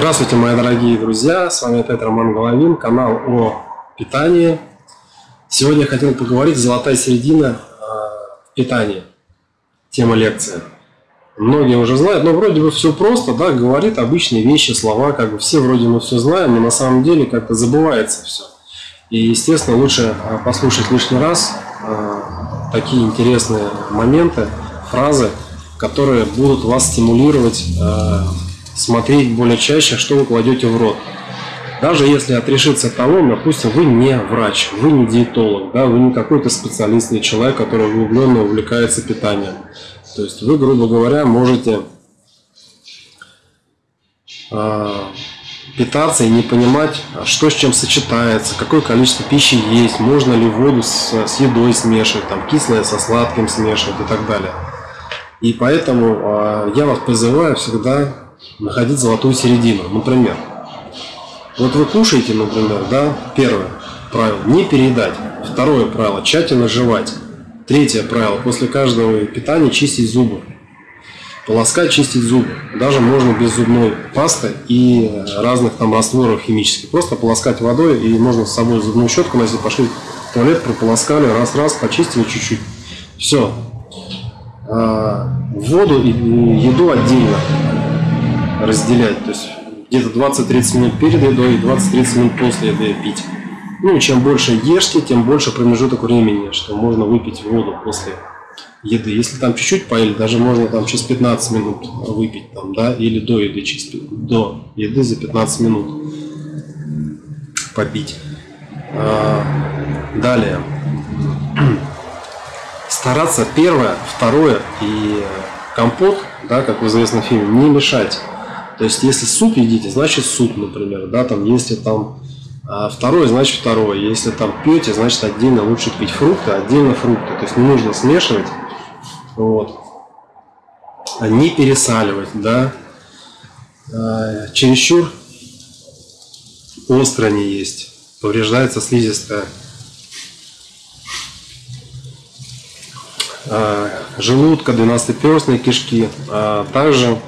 Здравствуйте, мои дорогие друзья! С вами опять Роман Головин, канал о питании. Сегодня я хотел поговорить «Золотая середина в питании». Тема лекции. Многие уже знают, но вроде бы все просто, да, говорит обычные вещи, слова, как бы все вроде мы все знаем, но на самом деле как-то забывается все. И, естественно, лучше а, послушать лишний раз а, такие интересные моменты, фразы, которые будут вас стимулировать смотреть более чаще, что вы кладете в рот. Даже если отрешиться от того, допустим, вы не врач, вы не диетолог, да, вы не какой-то специалист или человек, который углубленно увлекается питанием. То есть вы, грубо говоря, можете э, питаться и не понимать, что с чем сочетается, какое количество пищи есть, можно ли воду с, с едой смешивать, там, кислое со сладким смешивать и так далее. И поэтому э, я вас призываю всегда находить золотую середину. Например, вот вы кушаете, например, да, первое правило – не переедать. Второе правило – тщательно жевать. Третье правило – после каждого питания чистить зубы. Полоскать, чистить зубы. Даже можно без зубной пасты и разных там растворов химических. Просто полоскать водой и можно с собой зубную щетку носить, пошли в туалет, прополоскали, раз-раз, почистили чуть-чуть. Все. А, воду и еду отдельно разделять. То есть где-то 20-30 минут перед едой и 20-30 минут после еды пить. Ну, чем больше ешьте, тем больше промежуток времени, что можно выпить воду после еды. Если там чуть-чуть поели, даже можно там через 15 минут выпить, там, да, или до еды, через, до еды за 15 минут попить. А, далее. Стараться первое, второе и компот, да, как в известном фильме, не мешать. То есть, если суп едите, значит суп, например, да, там, если там а второе, значит второе. Если там пьете, значит отдельно лучше пить фрукты, отдельно фрукты. То есть не нужно смешивать. Вот. А не пересаливать, да. А, чересчур остро не есть. Повреждается слизистая. А, желудка, двенадцатиперстные кишки. А также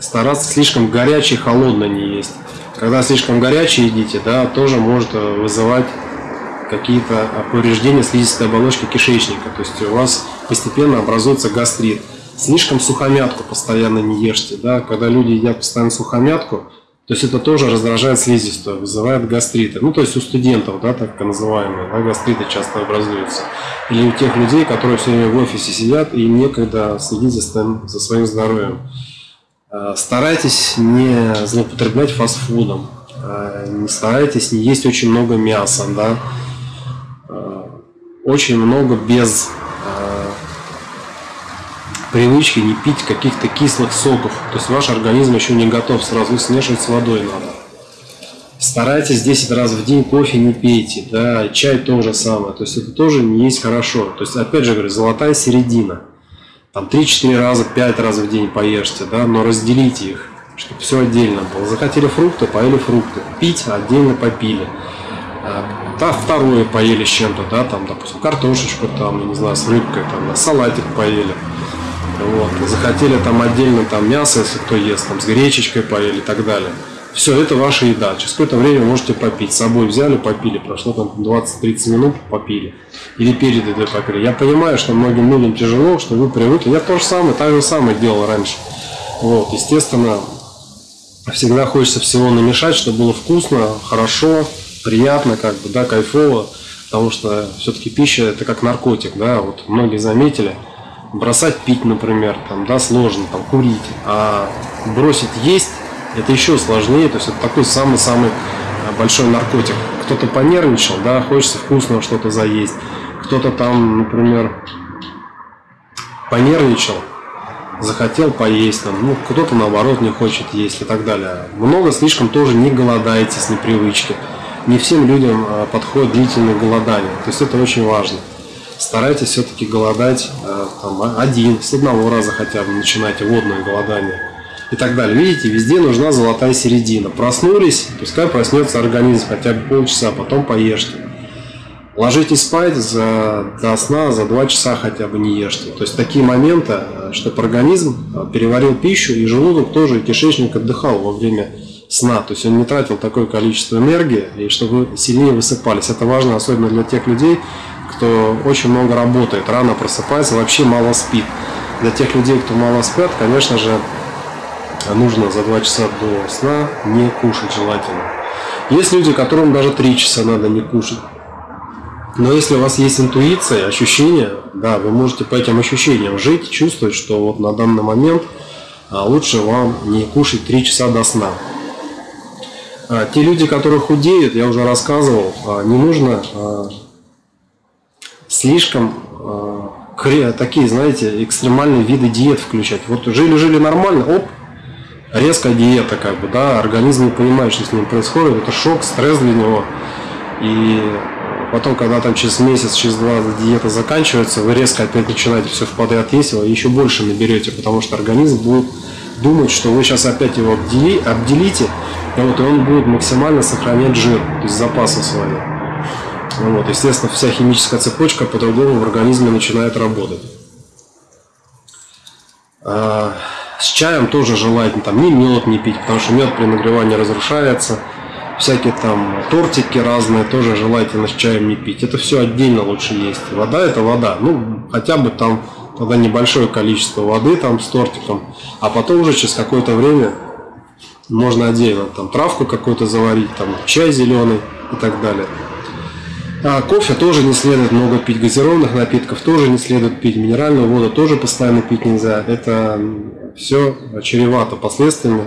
стараться слишком горячий, холодно не есть. Когда слишком горячий едите, да, тоже может э, вызывать какие-то повреждения слизистой оболочки кишечника. То есть у вас постепенно образуется гастрит. Слишком сухомятку постоянно не ешьте. Да? Когда люди едят постоянно сухомятку, то есть это тоже раздражает слизистую, вызывает гастриты. Ну, то есть у студентов, да, так называемые, да, гастриты часто образуются. Или у тех людей, которые все время в офисе сидят и некогда следить за за своим здоровьем. Э, старайтесь не злоупотреблять фастфудом, э, не старайтесь не есть очень много мяса, да, э, очень много без привычки не пить каких-то кислых соков. То есть ваш организм еще не готов сразу смешивать с водой надо. Старайтесь 10 раз в день кофе не пейте, да, чай то же самое. То есть это тоже не есть хорошо. То есть опять же говорю, золотая середина там 3-4 раза, 5 раз в день поешьте, да, но разделите их, чтобы все отдельно было. Захотели фрукты, поели фрукты, пить отдельно попили. Да, второе поели с чем-то, да, там, допустим, картошечку, там, я не знаю, с рыбкой, там, салатик поели. Вот. Захотели там отдельно там мясо, если кто ест, там, с гречечкой поели и так далее. Все, это ваша еда. Через какое-то время можете попить. С собой взяли, попили. Прошло там 20-30 минут, попили. Или перед едой попили. Я понимаю, что многим людям тяжело, что вы привыкли. Я то же самое, так же самое делал раньше. Вот, естественно, всегда хочется всего намешать, чтобы было вкусно, хорошо, приятно, как бы, да, кайфово. Потому что все-таки пища это как наркотик, да, вот многие заметили. Бросать пить, например, там, да, сложно, там, курить. А бросить есть это еще сложнее, то есть это такой самый-самый э, большой наркотик. Кто-то понервничал, да, хочется вкусного что-то заесть. Кто-то там, например, понервничал, захотел поесть, там, ну, кто-то наоборот не хочет есть и так далее. Много слишком тоже не голодаете с непривычки. Не всем людям э, подходит длительное голодание. То есть это очень важно. Старайтесь все-таки голодать э, там, один, с одного раза хотя бы начинайте водное голодание и так далее. Видите, везде нужна золотая середина. Проснулись, пускай проснется организм хотя бы полчаса, потом поешьте. Ложитесь спать за, до сна за 2 часа хотя бы не ешьте. То есть такие моменты, э, чтобы организм э, переварил пищу, и желудок тоже, и кишечник отдыхал во время сна. То есть он не тратил такое количество энергии, и чтобы вы сильнее высыпались. Это важно особенно для тех людей, кто очень много работает, рано просыпается, вообще мало спит. Для тех людей, кто мало спят, конечно же, нужно за 2 часа до сна не кушать желательно. Есть люди, которым даже 3 часа надо не кушать. Но если у вас есть интуиция, ощущения, да, вы можете по этим ощущениям жить, чувствовать, что вот на данный момент а, лучше вам не кушать 3 часа до сна. А, те люди, которые худеют, я уже рассказывал, а, не нужно слишком такие, знаете, экстремальные виды диет включать. Вот жили-жили нормально, оп, резкая диета, как бы, да, организм не понимает, что с ним происходит, это шок, стресс для него. И потом, когда там через месяц, через два диета заканчивается, вы резко опять начинаете все в подряд есть, вы еще больше наберете, потому что организм будет думать, что вы сейчас опять его обдели, обделите, и, вот, и он будет максимально сохранять жир, то есть запасы свои. Ну вот, естественно, вся химическая цепочка по-другому в организме начинает работать. С чаем тоже желательно там не мед не пить, потому что мед при нагревании разрушается. Всякие там тортики разные тоже желательно с чаем не пить. Это все отдельно лучше есть. Вода это вода. Ну, хотя бы там тогда небольшое количество воды там с тортиком. А потом уже через какое-то время можно отдельно там травку какую-то заварить, там чай зеленый и так далее. А кофе тоже не следует много пить, газированных напитков тоже не следует пить, минеральную воду тоже постоянно пить нельзя. Это все чревато последствиями.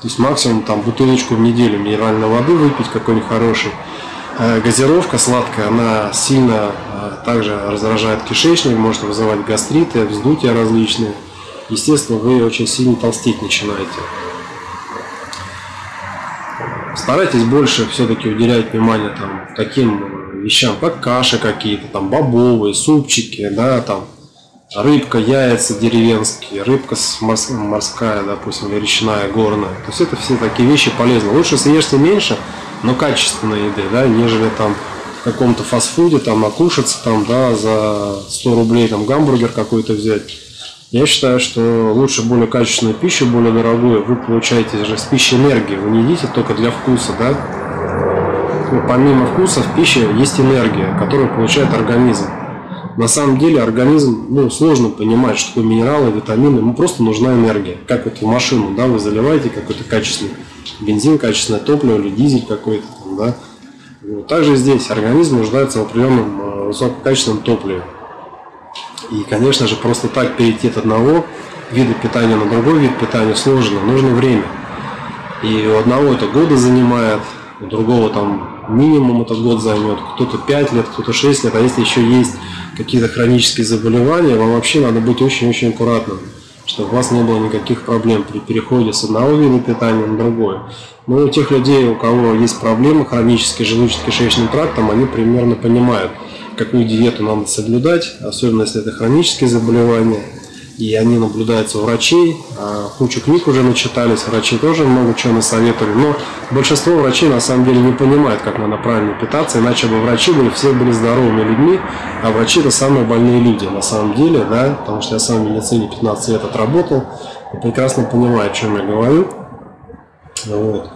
То есть максимум там бутылочку в неделю минеральной воды выпить какой-нибудь хороший. Э, газировка сладкая, она сильно э, также раздражает кишечник, может вызывать гастриты, вздутия различные. Естественно, вы очень сильно толстеть начинаете. Старайтесь больше все-таки уделять внимание там, таким вещам, как каши какие-то, там бобовые, супчики, да, там рыбка, яйца деревенские, рыбка морская, допустим, или речная, горная. То есть это все такие вещи полезны. Лучше съешьте меньше, но качественной еды, да, нежели там в каком-то фастфуде там накушаться там, да, за 100 рублей там гамбургер какой-то взять. Я считаю, что лучше более качественную пищу, более дорогую, вы получаете же с пищей энергию. Вы не едите только для вкуса, да, помимо вкуса в пище есть энергия, которую получает организм. На самом деле организм, ну, сложно понимать, что такое минералы, витамины, ему просто нужна энергия. Как вот в машину, да, вы заливаете какой-то качественный бензин, качественное топливо или дизель какой-то, да. Вот. Также здесь организм нуждается в определенном э, высококачественном топливе. И, конечно же, просто так перейти от одного вида питания на другой вид питания сложно, нужно время. И у одного это годы занимает, у другого там минимум этот год займет, кто-то 5 лет, кто-то 6 лет, а если еще есть какие-то хронические заболевания, вам вообще надо быть очень-очень аккуратным, чтобы у вас не было никаких проблем при переходе с одного вида питания на другое. Но у тех людей, у кого есть проблемы хронические желудочно-кишечным трактом, они примерно понимают, какую диету надо соблюдать, особенно если это хронические заболевания – и они наблюдаются у врачей. А, кучу книг уже начитались, врачи тоже много чего насоветовали, но большинство врачей на самом деле не понимают, как надо правильно питаться, иначе бы врачи были, все были здоровыми людьми, а врачи это самые больные люди на самом деле, да, потому что я сам в медицине 15 лет отработал и прекрасно понимаю, о чем я говорю. Вот.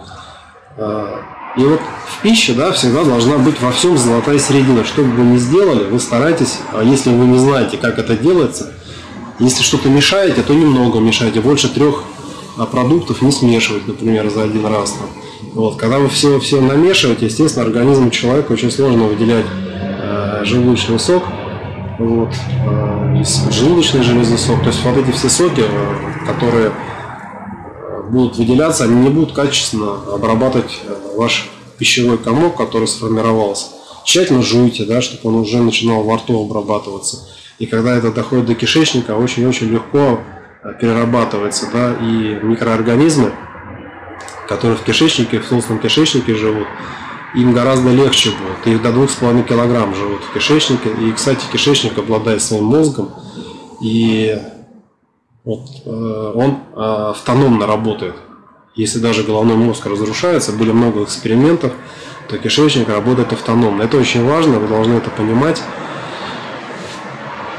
А, и вот в пище, да, всегда должна быть во всем золотая середина. Что бы вы ни сделали, вы старайтесь, а если вы не знаете, как это делается, если что-то мешаете, то немного мешайте. Больше трех а, продуктов не смешивать, например, за один раз. Вот. Когда вы все, все намешиваете, естественно, организму человека очень сложно выделять э, желудочный сок, вот, э, желудочный железный сок. То есть вот эти все соки, э, которые э, будут выделяться, они не будут качественно обрабатывать э, ваш пищевой комок, который сформировался. Тщательно жуйте, да, чтобы он уже начинал во рту обрабатываться. И когда это доходит до кишечника, очень-очень легко э, перерабатывается, да, и микроорганизмы, которые в кишечнике, в толстом кишечнике живут, им гораздо легче будет. Их до 2,5 килограмм живут в кишечнике. И, кстати, кишечник обладает своим мозгом, и вот, э, он э, автономно работает. Если даже головной мозг разрушается, были много экспериментов, то кишечник работает автономно. Это очень важно, вы должны это понимать.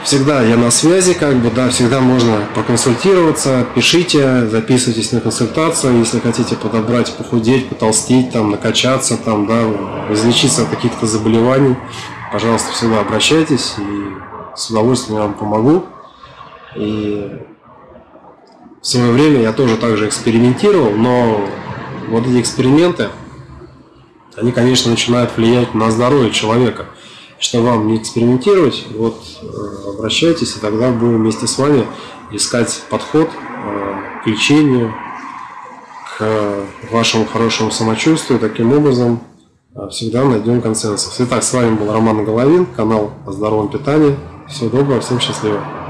Всегда я на связи, как бы, да, всегда можно проконсультироваться, пишите, записывайтесь на консультацию, если хотите подобрать, похудеть, потолстеть, там, накачаться, там, да, излечиться от каких-то заболеваний, пожалуйста, всегда обращайтесь, и с удовольствием я вам помогу. И в свое время я тоже также экспериментировал, но вот эти эксперименты, они, конечно, начинают влиять на здоровье человека – что вам не экспериментировать, вот э, обращайтесь, и тогда будем вместе с вами искать подход э, к лечению, к вашему хорошему самочувствию. Таким образом, э, всегда найдем консенсус. Итак, с вами был Роман Головин, канал о здоровом питании. Всего доброго, всем счастливо.